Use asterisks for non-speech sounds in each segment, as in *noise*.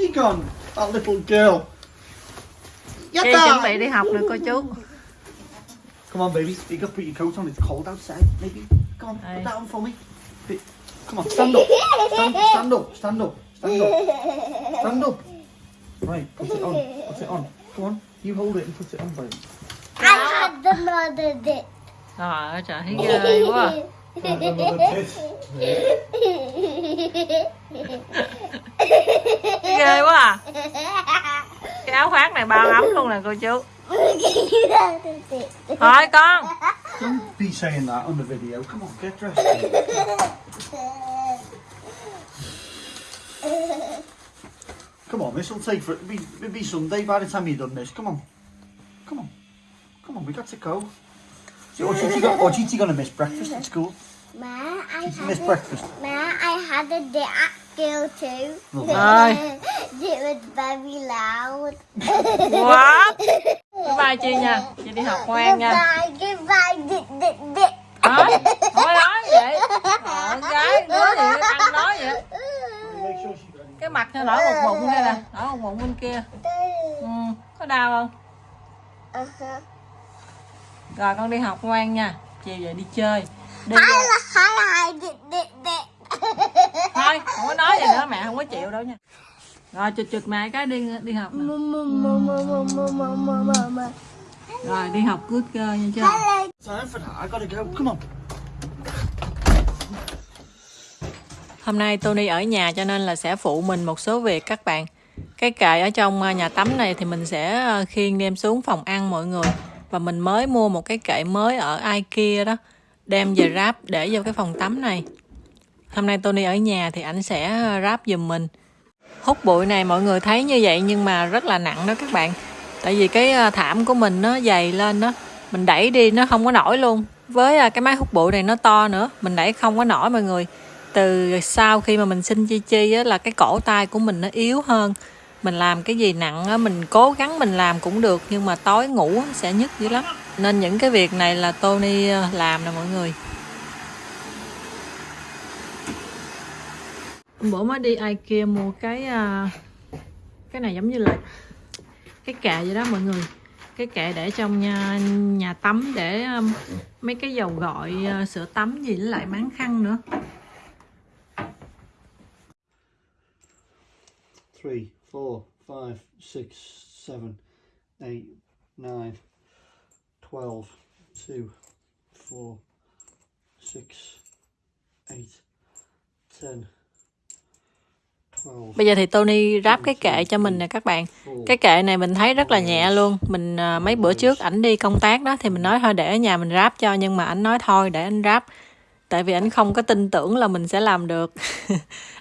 she gone? That little girl. Yatta! chuẩn bị đi học được cô chú Come on, baby. You got put your coat on. It's cold outside. Maybe. Come on, Aye. put that on for me. Come on, stand up. Stand, stand up. Stand up. Stand up. Stand up. Right, put it on. Put it on. Come on. You hold it and put it on, baby. I had another dick. Trời ơi trời thấy ghê quá à. *laughs* này bao ấm luôn nè cô chú *laughs* Thôi con Don't be saying that on the video. Come on, get dressed. Come on, this will take for it'll be, it'll be Sunday by the time you've done this. Come on. Come on. Come on, we got to go. So, or Gigi got, or gonna miss breakfast at school. Ma, I Did had miss a, breakfast? Ma, I had a dick at school too. Lovely. Rồi *laughs* It was very loud. What Bye bye Chi nha Chị đi học ngoan nha Goodbye, goodbye, dick, dick, dick. Thôi Không có nói vậy Ờ, gái đứa gì ăn nói vậy. Cái mặt nó nổi một bụng đây nè Nổi một bụng bên kia ừ. Có đau không Uh-huh. Rồi con đi học ngoan nha Chiều về đi chơi Đi. Thôi không có nói gì nữa mẹ không có chịu đâu nha Rồi chụt chụt mẹ cái đi đi học nè. Rồi đi học good girl nha chưa. Hôm nay Tony ở nhà cho nên là sẽ phụ mình một số việc các bạn. Cái kệ ở trong à, nhà tắm này thì mình sẽ à, khiêng đem xuống phòng ăn mọi người. Và mình mới mua một cái kệ mới ở IKEA đó. Đem về ráp để vô cái phòng tắm này. Hôm nay Tony ở nhà thì ảnh sẽ à, ráp giùm mình. Hút bụi này mọi người thấy như vậy nhưng mà rất là nặng đó các bạn. Tại vì cái ờ, thảm của mình nó dày lên đó. Mình đẩy đi nó không có nổi luôn. Với ờ, cái máy hút bụi này nó to nữa. Mình đẩy không có nổi mọi người từ sau khi mà mình sinh chi chi á, là cái cổ tay của mình nó yếu hơn mình làm cái gì nặng á, mình cố gắng mình làm cũng được nhưng mà tối ngủ sẽ nhức dữ lắm nên những cái việc này là Tony ờ, làm nè mọi người bữa mới đi IKEA mua cái ờ, cái này giống như là cái kệ vậy đó mọi người. Cái kệ để trong nhà, nhà tắm để um, mấy cái dầu gọi ờ, à, sữa tắm gì với lại máng khăn nữa. Three, four, five, six, seven, eight, nine, twelve, two, four, six, eight, ten, Bây giờ thì Tony ráp cái kệ cho mình nè các bạn. Cái kệ này mình thấy rất là nhẹ luôn. Mình à, mấy bữa trước ảnh đi công tác đó thì mình nói thôi để ở nhà mình ráp cho nhưng mà ảnh nói thôi để anh ráp. Tại vì ảnh không có tin tưởng là mình sẽ làm được. *laughs*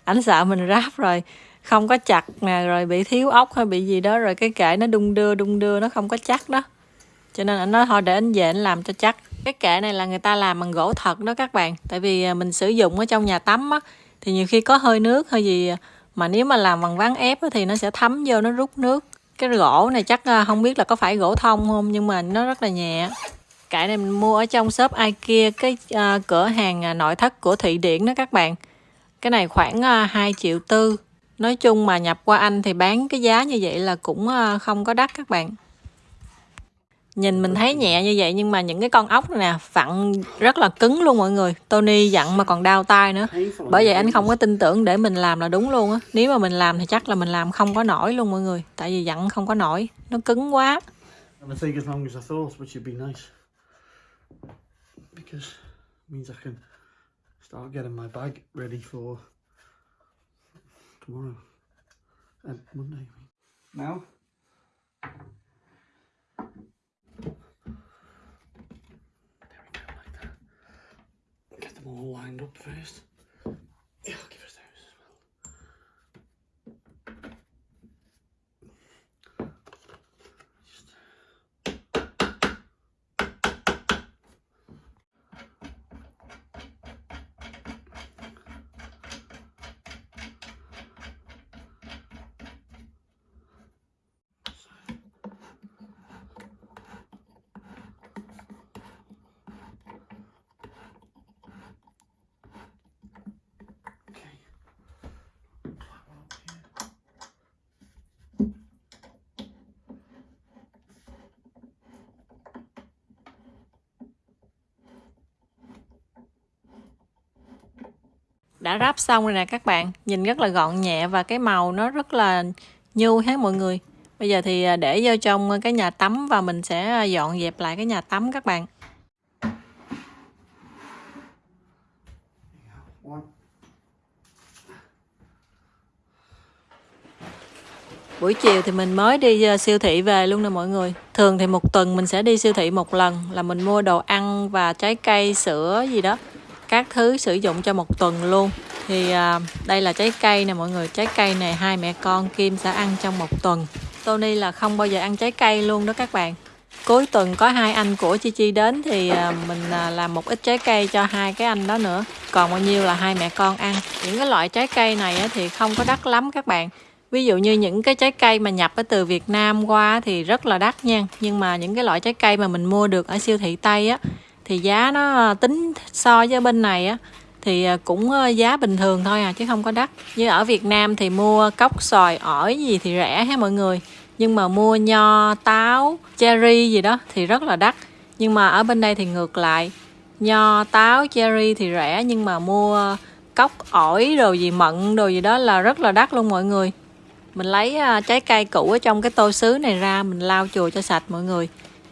ảnh sợ mình ráp rồi không có chặt nè rồi bị thiếu ốc hay bị gì đó rồi cái kệ nó đung đưa đung đưa nó không có chắc đó. Cho nên anh nói thôi để anh về anh làm cho chắc. Cái kệ này là người ta làm bằng gỗ thật đó các bạn. Tại vì à, mình sử dụng ở trong nhà tắm á thì nhiều khi có hơi nước hay gì mà nếu mà làm bằng ván ép thì nó sẽ thấm vô nó rút nước. Cái gỗ này chắc à, không biết là có phải gỗ thông không nhưng mà nó rất là nhẹ. Cái này mình mua ở trong shop IKEA cái à, cửa hàng à, nội thất của Thụy Điển đó các bạn. Cái này khoảng à, 2 triệu tư. Nói chung mà nhập qua Anh thì bán cái giá như vậy là cũng không có đắt các bạn nhìn mình thấy nhẹ như vậy nhưng mà những cái con ốc này nè vặn rất là cứng luôn mọi người Tony dặn mà còn đau tay nữa bởi vậy anh không có tin tưởng để mình làm là đúng luôn á nếu mà mình làm thì chắc là mình làm không có nổi luôn mọi người tại vì dặn không có nổi nó cứng quá And I take as long as I thought, which would be nice. Because it means I can start getting my bag ready for tomorrow and Monday. I mean. Now. op feest. Đã ráp xong rồi nè các bạn. Nhìn rất là gọn nhẹ và cái màu nó rất là nhu hết mọi người. Bây giờ thì à, để vô trong cái nhà tắm và mình sẽ à, dọn dẹp lại cái nhà tắm các bạn. Buổi chiều thì mình mới đi à, siêu thị về luôn nè mọi người. Thường thì một tuần mình sẽ đi siêu thị một lần là mình mua đồ ăn và trái cây, sữa gì đó các thứ sử dụng cho một tuần luôn. Thì à, đây là trái cây nè mọi người. Trái cây này hai mẹ con Kim sẽ ăn trong một tuần. Tony là không bao giờ ăn trái cây luôn đó các bạn. Cuối tuần có hai anh của Chi Chi đến thì à, mình à, làm một ít trái cây cho hai cái anh đó nữa. Còn bao nhiêu là hai mẹ con ăn. Những cái loại trái cây này á, thì không có đắt lắm các bạn. Ví dụ như những cái trái cây mà nhập ở từ Việt Nam qua thì rất là đắt nha. Nhưng mà những cái loại trái cây mà mình mua được ở siêu thị Tây á thì giá nó ờ, tính so với bên này á, thì ờ, cũng ờ, giá bình thường thôi à chứ không có đắt. Như ở Việt Nam thì mua cốc, xoài, ổi gì thì rẻ ha mọi người. Nhưng mà mua nho, táo, cherry gì đó thì rất là đắt. Nhưng mà ở bên đây thì ngược lại. Nho, táo, cherry thì rẻ, nhưng mà mua cốc, ổi đồ gì, mận đồ gì đó là rất là đắt luôn mọi người. Mình lấy trái cây cũ ở trong cái tô sứ này ra, mình lau chùi cho sạch mọi người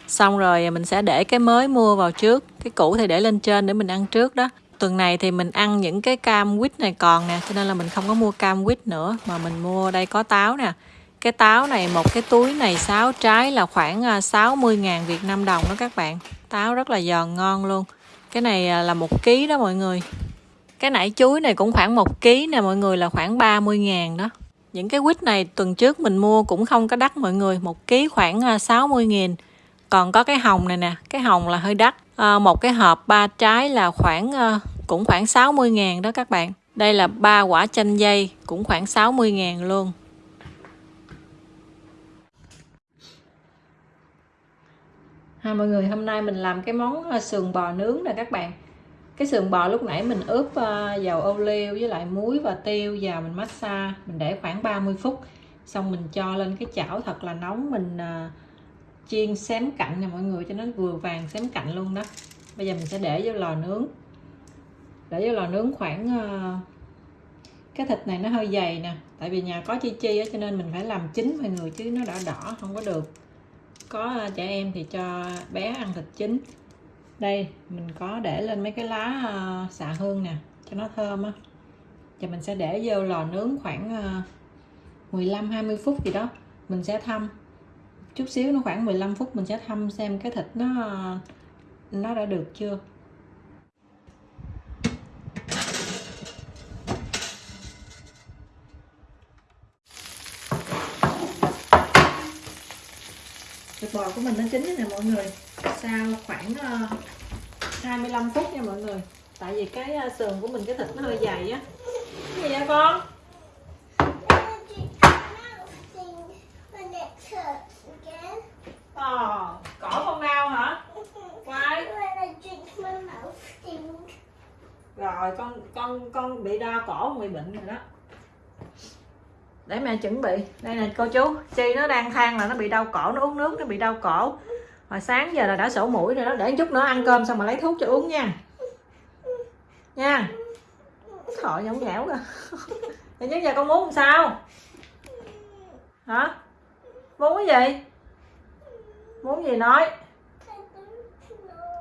xong rồi mình sẽ để cái mới mua vào trước, cái cũ thì để lên trên để mình ăn trước đó. Tuần này thì mình ăn những cái cam quýt này còn nè, cho nên là mình không có mua cam quýt nữa, mà mình mua đây có táo nè. Cái táo này một cái túi này 6 trái là khoảng à, 60.000 Việt Nam đồng đó các bạn. Táo rất là giòn ngon luôn. Cái này à, là một ký đó mọi người. Cái nải chuối này cũng khoảng một ký nè mọi người, là khoảng 30.000 đó. Những cái quýt này tuần trước mình mua cũng không có đắt mọi người, một ký khoảng à, 60.000 còn có cái hồng này nè cái hồng là hơi đắt. À, một cái hộp ba trái là khoảng à, cũng khoảng 60 ngàn đó các bạn. Đây là ba quả chanh dây cũng khoảng 60 ngàn luôn. Ha mọi người hôm nay mình làm cái món ờ, sườn bò nướng nè các bạn. Cái sườn bò lúc nãy mình ướp dầu ô liu với lại muối và tiêu vào mình massage mình để khoảng 30 phút. Xong mình cho lên cái chảo thật là nóng mình chiên xém cạnh nè mọi người, cho nó vừa vàng xém cạnh luôn đó. Bây giờ mình sẽ để vô lò nướng. Để vô lò nướng khoảng ờ, cái thịt này nó hơi dày nè. Tại vì nhà có chi chi á, cho nên mình phải làm chín mọi người, chứ nó đã đỏ, không có được. Có ờ, trẻ em thì cho bé ăn thịt chín. Đây, mình có để lên mấy cái lá ờ, xạ hương nè, cho nó thơm á. Giờ mình sẽ để vô lò nướng khoảng 15 20 phút gì đó, mình sẽ thăm chút xíu, nó khoảng 15 phút mình sẽ thăm xem cái thịt nó nó đã được chưa. Thịt bò của mình nó chín nè mọi người. Sau khoảng ờ, 25 phút nha mọi người. Tại vì cái ờ, sườn của mình, cái thịt nó hơi dày á. Cái gì vậy con? Ờ, cỏ con đau hả? Quay. Rồi con con con bị đau cổ con bị bệnh rồi đó. Để mẹ chuẩn bị. Đây nè cô chú, Chi nó đang than là nó bị đau cổ, nó uống nước nó bị đau cổ. Hồi sáng giờ là đã sổ mũi rồi đó, để chút nữa ăn cơm xong mà lấy thuốc cho uống nha. Nha. Thọ nhõng nhẽo kìa. Thì chứ giờ con muốn làm sao? Hả? Muốn cái gì? Muốn gì nói?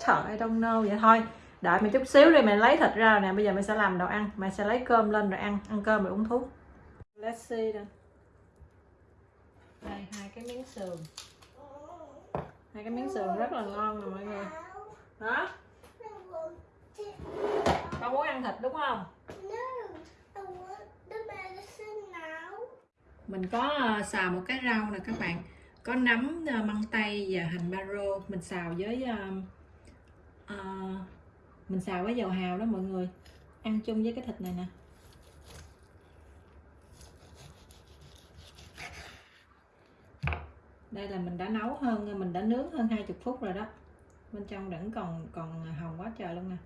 Trời ơi don't know vậy thôi. Đợi mày chút xíu đi mày lấy thịt ra nè. Bây giờ mày sẽ làm đồ ăn. Mày sẽ lấy cơm lên rồi ăn. Ăn cơm rồi uống thuốc. Let's see đây đây hai cái miếng sườn. Hai cái miếng sườn rất là ngon nè mọi người. Đó con muốn ăn thịt đúng không? Mình có ờ, xào một cái rau nè các bạn có nấm ờ, măng tây và hành maro. Mình xào với uh, uh, mình xào với dầu hào đó mọi người. Ăn chung với cái thịt này nè. Đây là mình đã nấu hơn mình đã nướng hơn 20 phút rồi đó. Bên trong vẫn còn còn hồng quá trời luôn nè.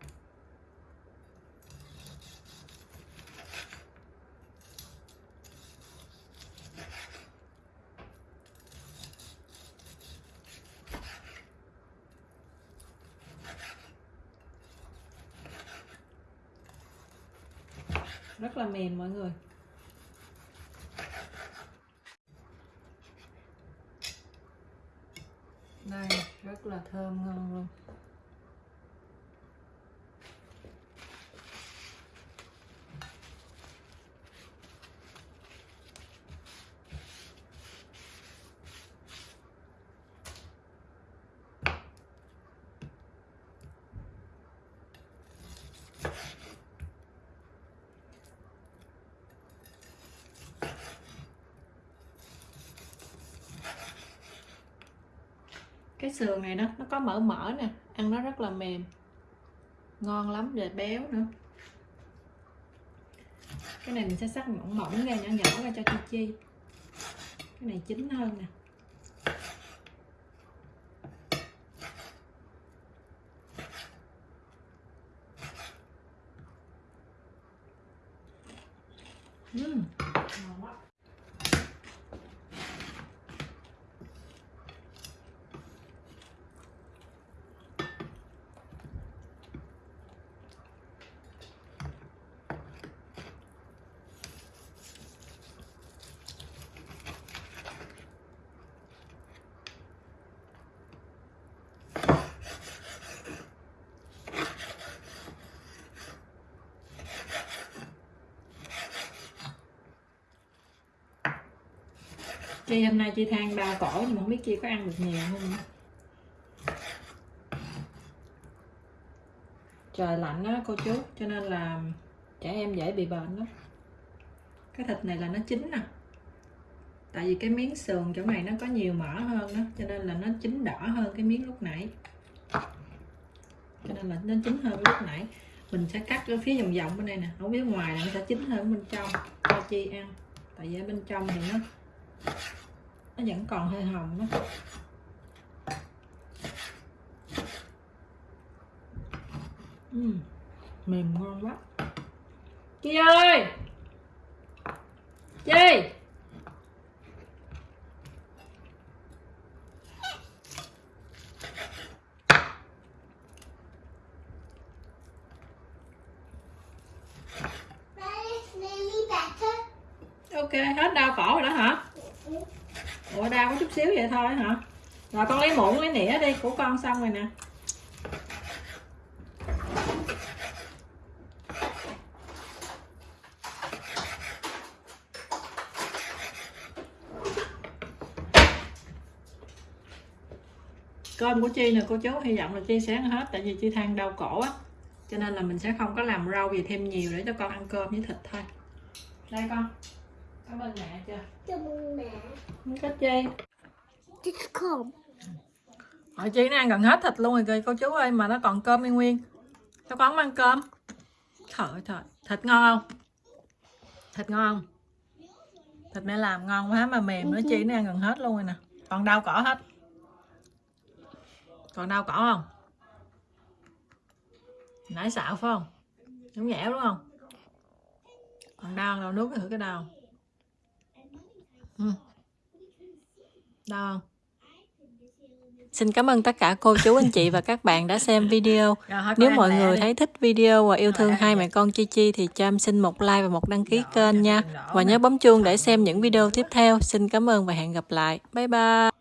Rất là mềm mọi người. Đây rất là thơm ngon luôn. Cái sườn này đó, nó có mỡ mỡ nè, ăn nó rất là mềm. Ngon lắm về béo nữa. Cái này mình sẽ sắc mỏng mỏng ra, nhỏ nhỏ ra cho chi chi. Cái này chín hơn nè Ừm, ngon quá. Chi hôm nay chị than đau cổ nhưng mà không biết chị có ăn được nhiều không. Trời lạnh á cô chú cho nên là trẻ em dễ bị bệnh lắm. Cái thịt này là nó chín nè. Tại vì cái miếng sườn chỗ này nó có nhiều mỡ hơn đó cho nên là nó chín đỏ hơn cái miếng lúc nãy. Cho nên là nó chín hơn lúc nãy. Mình sẽ cắt ở phía vòng vòng bên đây nè, ở phía ngoài là nó sẽ chín hơn bên trong cho chi ăn. Tại vì ở bên trong thì nó nó vẫn còn hơi hồng đó. Uhm, mềm ngon quá. Chị ơi! Chị That is nearly better. ok hết đau cổ rồi đó hả ủa, đau có chút xíu vậy thôi hả? Rồi, con lấy muỗng, lấy nĩa đi, của con xong rồi nè. Cơm của chi nè, cô chú, hy vọng là chi sẽ ăn hết, tại vì chi than đau cổ á. Cho nên là mình sẽ không có làm rau gì thêm nhiều để cho con ăn cơm với thịt thôi. Đây con cảm ơn mẹ chưa? Cảm ơn mẹ. không có chi? Just come. Hỏi chị nó ăn gần hết thịt luôn rồi kìa cô chú ơi mà nó còn cơm nguyên nguyên. Sao con không ăn cơm. Trời ơi trời. Thịt ngon không? Thịt ngon không? Thịt mẹ làm ngon quá mà mềm nữa chị nó ăn gần hết luôn rồi nè. Còn đau cỏ hết. Còn đau cỏ không? Nãy xạo phải không? Nhõng nhẽo đúng không? Còn đau đâu nuốt thử cái đau ừ. Đau Xin cảm ơn tất cả cô chú anh chị và các bạn đã xem video. *laughs* Nếu mọi người thấy thích video và yêu thương hai mẹ con Chi Chi thì cho em xin một like và một đăng ký kênh nha. Và nhớ bấm chuông để xem những video tiếp theo. Xin cảm ơn và hẹn gặp lại. Bye bye.